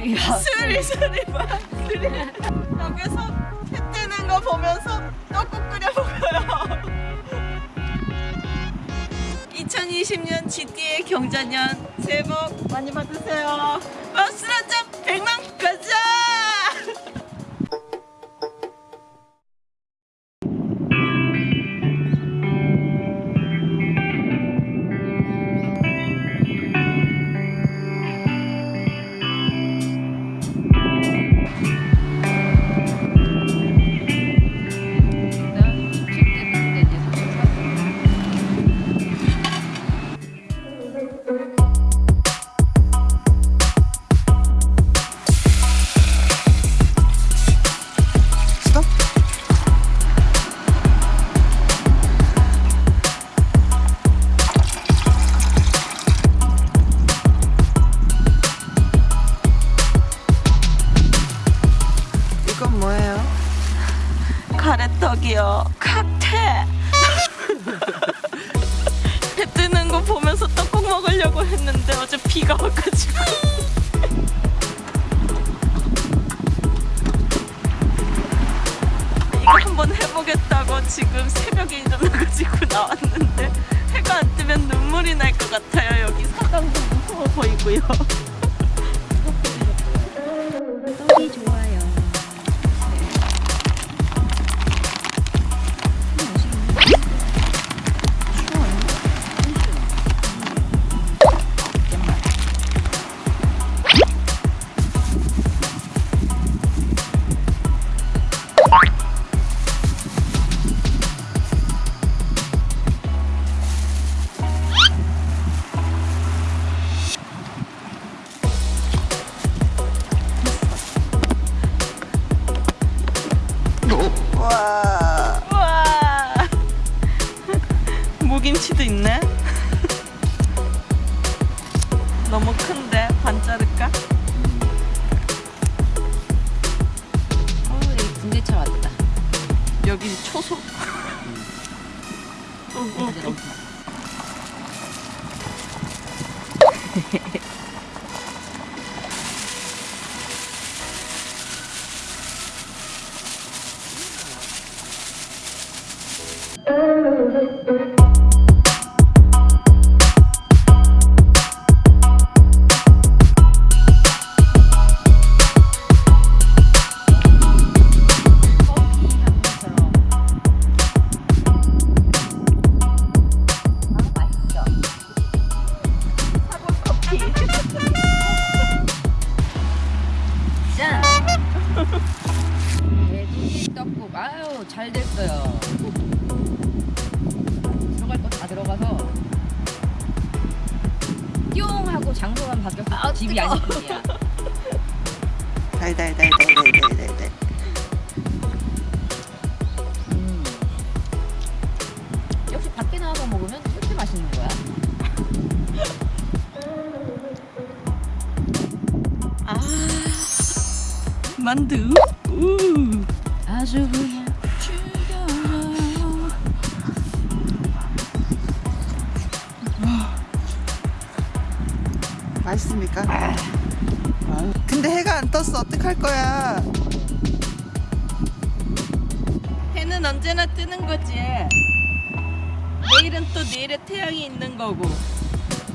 소리가 수리 막 수리 여기서 해 뜨는 거 보면서 떡국 끓여 먹어요. 2020년 GTA 경자년 새해 복 많이 받으세요. 버스 한점 100만 가자 비가 와가지고. 이거 한번 해보겠다고 지금 새벽에 일어나가지고 나왔는데 해가 안 뜨면 눈물이 날 것 같아요 여기. 사당도 무서워 보이고요 반 자를까? 어, 여기 군대차 왔다. 여기 초소 부드러 돼지 떡국. 아유 잘 됐어요. 들어갈 거 다 들어가서 띠용 하고 장소만 바뀌었어. 집이 아닌 집이야 달달달달달달 만두. 우. 아주 그냥 죽여줘요 맛있습니까? 근데 해가 안 떴어. 어떡할 거야? 해는 언제나 뜨는 거지. 내일은 또 내일의 태양이 있는 거고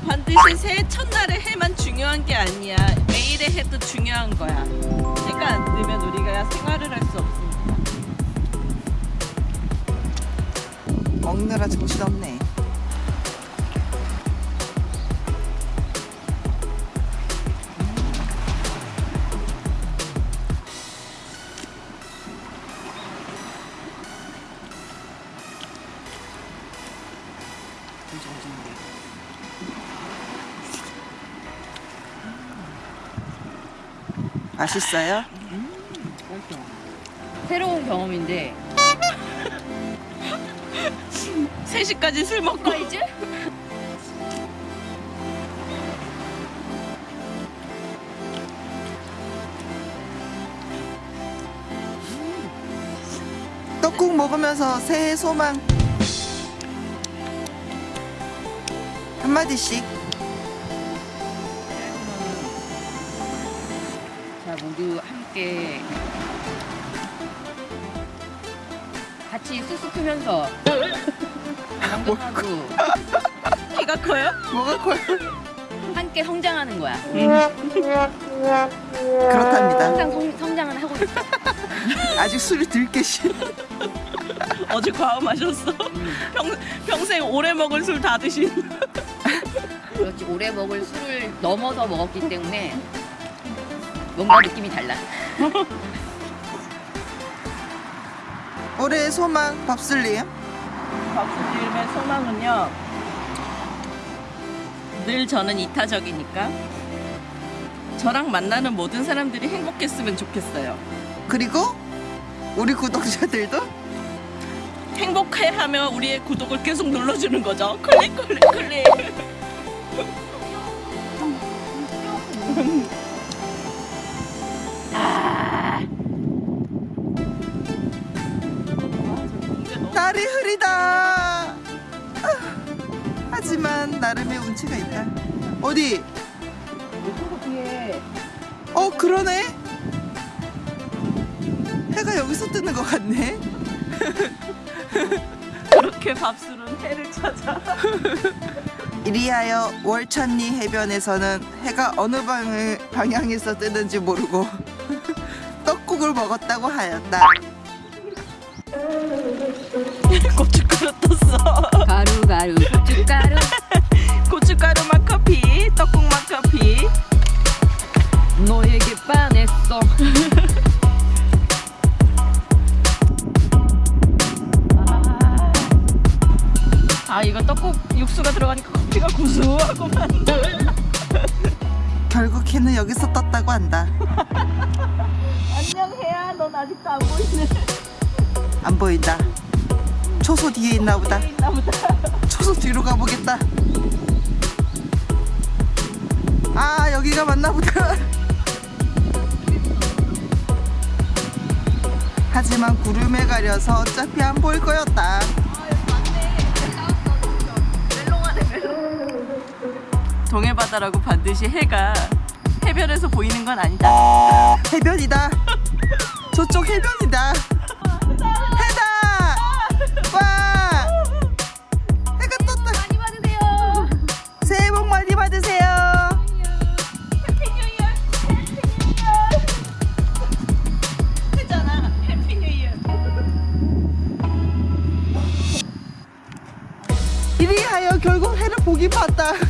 반드시 새해 첫날의 해만 중요한 게 아니야. 매일의 해도 중요한 거야. 해가 안 뜨면 우리가 생활을 할 수 없으니까. 먹느라 정신없네 맛있어요? 새로운 경험인데 3시까지 술 먹고 이제? 떡국 먹으면서 새해 소망 한마디씩 모두 함께 같이 쑥쑥 크면서 건강하고 키가 커요? 뭐가 커요? 함께 성장하는 거야. 그렇답니다. 항상 성, 성장은 하고 있어. 아직 술이 들 계신. 어제 과음하셨어. 평, 평생 오래 먹은 술 다 드신. 그렇지 오래 먹을 술을 넘어서 먹었기 때문에 뭔가 느낌이 달라. 올해의 소망 밥술님. 박수님의 소망은요. 늘 저는 이타적이니까 저랑 만나는 모든 사람들이 행복했으면 좋겠어요. 그리고 우리 구독자들도 행복해하며 우리의 구독을 계속 눌러주는 거죠. 클릭 클릭 클릭. 나름의 운치가 있다. 어디? 뒤에 어 그러네. 해가 여기서 뜨는 것 같네. 그렇게 밥술은 해를 찾아. 이리하여 월천리 해변에서는 해가 어느 방을, 방향에서 뜨는지 모르고 떡국을 먹었다고 하였다. 고춧가루 떴어. 가루 가루 고춧가루 반했어. 아 이거 떡국 육수가 들어가니까 커피가 구수하고만. 결국 해는 여기서 떴다고 한다. 안녕 해야 넌 아직도 안 보이네. 안 보인다. 초소 뒤에. 있나 보다. 초소 뒤로 가보겠다. 아 여기가 맞나 보다. 하지만 구름에 가려서 어차피 안 보일 거였다. 동해바다라고 반드시 해가 해변에서 보이는 건 아니다. 해변이다. 저쪽 해변이다. 이리하여 결국 해를 보긴 봤다.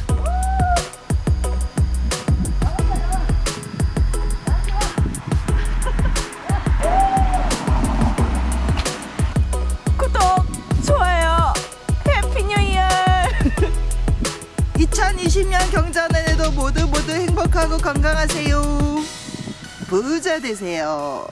구독, 좋아요. Happy New Year. 2020년 경자년에도 모두 모두 행복하고 건강하세요. 부자 되세요.